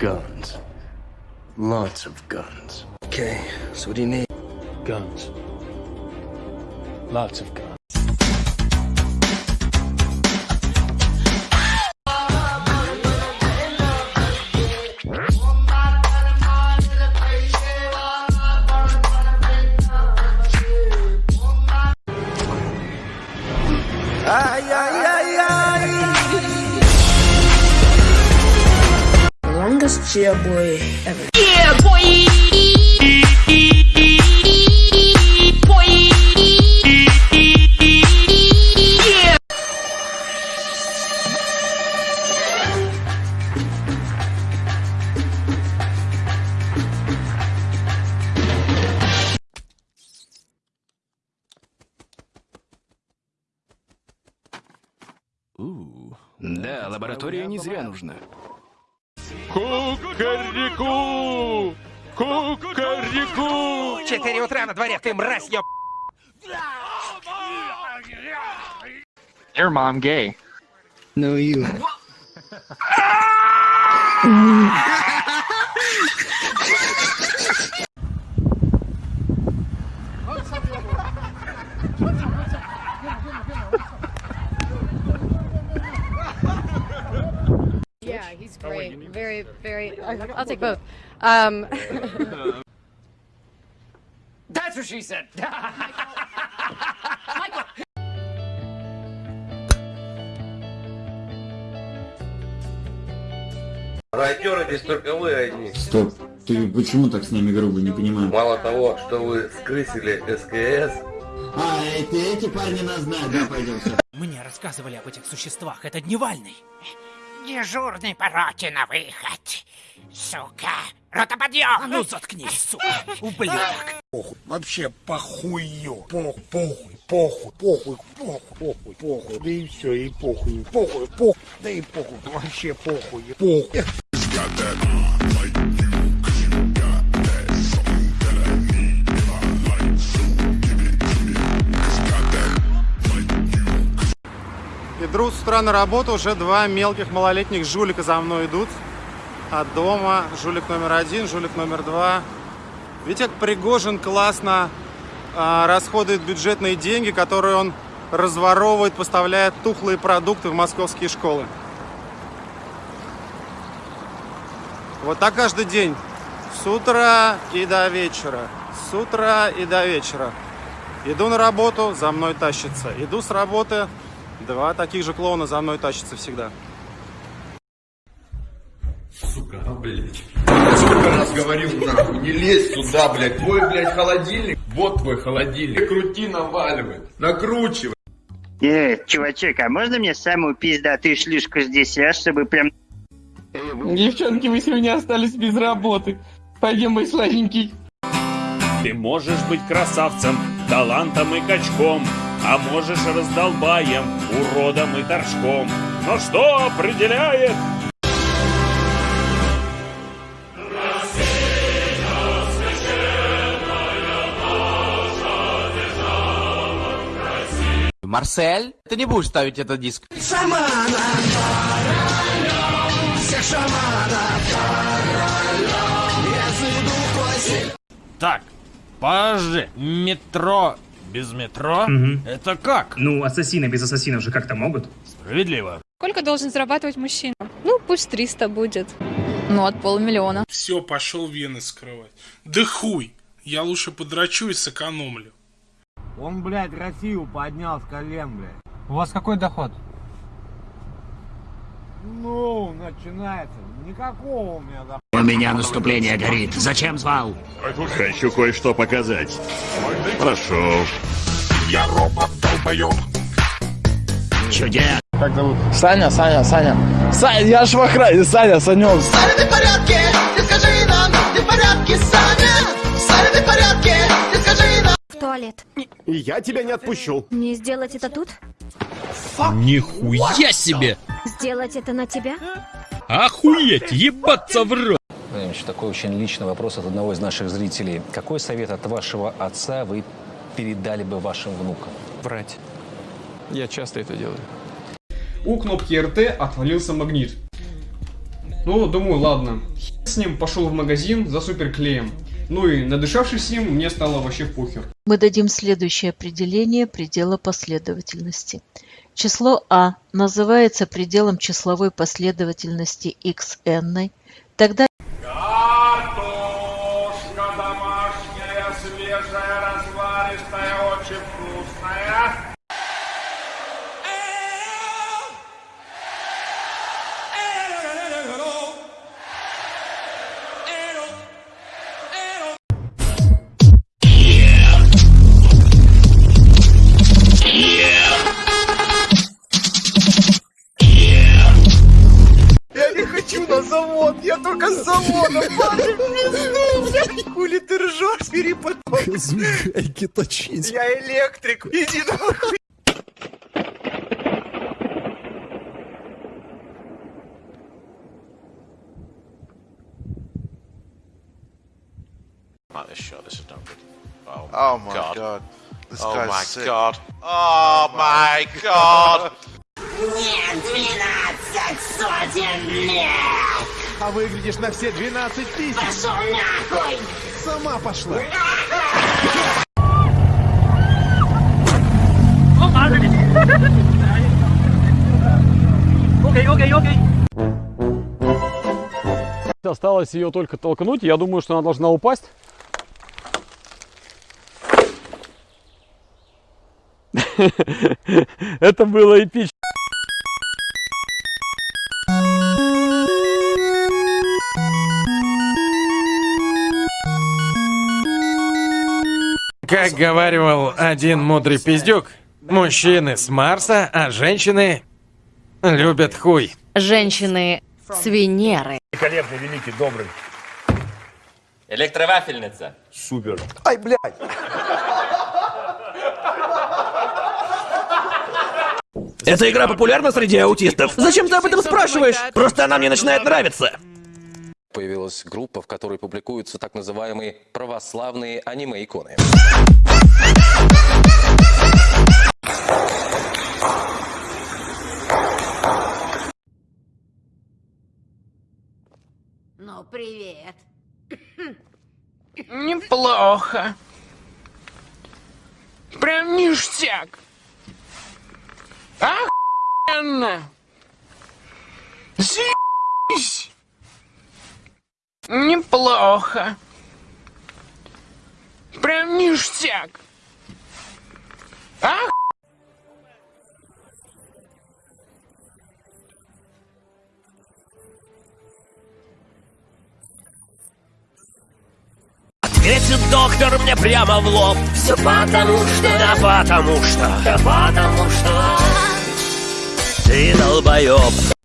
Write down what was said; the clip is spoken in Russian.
Guns. Lots of guns. Okay, so what do you need? Guns. Lots of guns. Longest jailboy ever. Yeah, boy. Boy. Yeah. Да, лаборатория не зря нужна. Кукареку! Кукареку! Четыре утра на дворе, ты мразь, ёб... Your mom gay. No, you. Great. Very, very. I'll take both. Um, That's what she said. Райтеры здесь только вы одни. Стоп, ты почему так с нами грубо, не понимаю? Мало того, что вы скрысили СКС, А, эти, эти парни нас знают, да, пойдем. Мне рассказывали об этих существах, это дневальный. Дежурный по роте на выход. Сука. Рота подъем. А ну заткнись, сука, ублюдок. Вообще похую. Похуй, похуй, похуй, похуй, похуй, похуй, похуй. Да и все, и похуй, похуй, похуй. Да и похуй, вообще похуй, похуй. Иду с утра на работу, уже два мелких малолетних жулика за мной идут. От дома жулик номер один, жулик номер два. Видите, как Пригожин классно а, расходует бюджетные деньги, которые он разворовывает, поставляя тухлые продукты в московские школы. Вот так каждый день. С утра и до вечера. С утра и до вечера. Иду на работу, за мной тащится. Иду с работы, два таких же клоуна за мной тащатся всегда. сука, а, блядь. Я сколько раз говорил, нахуй, не лезь сюда, блядь. Твой, блядь, холодильник, вот твой холодильник. Крути, наваливай, накручивай. Э, чувачок, а можно мне самую пиздатую шлюшку здесь, а, чтобы прям... Девчонки, вы сегодня остались без работы. Пойдем, мой сладенький. Ты можешь быть красавцем, талантом и качком, а можешь раздолбаем, уродом и торчком. Но что определяет Марсель, ты не будешь ставить этот диск? Так, подожди, метро без метро? Это как? Ну, ассасины без ассасинов же как-то могут. Справедливо. сколько должен зарабатывать мужчина? Ну, пусть 300 будет. Ну, от полмиллиона. Все, пошел вены скрывать. Да хуй. Я лучше подрачу и сэкономлю. Он, блядь, Россию поднял с колен, блядь. У вас какой доход? Ну, начинается. Никакого у меня дохода. У меня наступление горит. Зачем звал? Хочу кое-что показать. Прошу. Я робот долбоёб. Чудес. Как зовут? Саня, Саня, Саня. Саня, я ж в охране, Саня, Санек. Саня, ты в порядке? Ты скажи нам, ты в порядке, Саня? Саня, ты в порядке? Ты скажи нам. В туалет. И я тебя не отпущу. Не сделать это тут? Нихуя себе! Сделать это на тебя? Охуеть, ебаться в рот! Ефремович, такой очень личный вопрос от одного из наших зрителей. Какой совет от вашего отца вы передали бы вашим внукам? Врать. Я часто это делаю. У кнопки РТ отвалился магнит. Ну, думаю, ладно. Хер с ним пошел в магазин за суперклеем. Ну и надышавшись им, мне стало вообще похер. Мы дадим следующее определение предела последовательности. Число а называется пределом числовой последовательности xn, тогда свежая, разваристая, очень вкусная. Я не хочу на завод, я только с завода, перепоток. Звикайки точить. Я электрик, иди нахуй. Not this shot. This is not good. Oh, Oh my god. This oh guy's my sick. god. Oh my god. Нет, 12 сотен лет! А выглядишь на все 12 тысяч. Пошел нахуй! Сама пошла. Окей, окей, окей. Осталось ее только толкнуть. Я думаю, что она должна упасть. Это было эпично. Как говаривал один мудрый пиздюк, мужчины с Марса, а женщины любят хуй. Женщины с Венеры. Великолепный, великий, добрый. Электровафельница. Супер. Ай, блядь. Эта игра популярна среди аутистов. Зачем ты об этом спрашиваешь? Просто она мне начинает нравиться. Появилась группа, в которой публикуются так называемые православные аниме-иконы. Ну, привет. Неплохо. Прям ништяк. Охуенно. Заебись. Неплохо. Прям ништяк. Ах... Ответит доктор мне прямо в лоб. Все потому что... Да потому что... Да потому что... Ты долбоеб.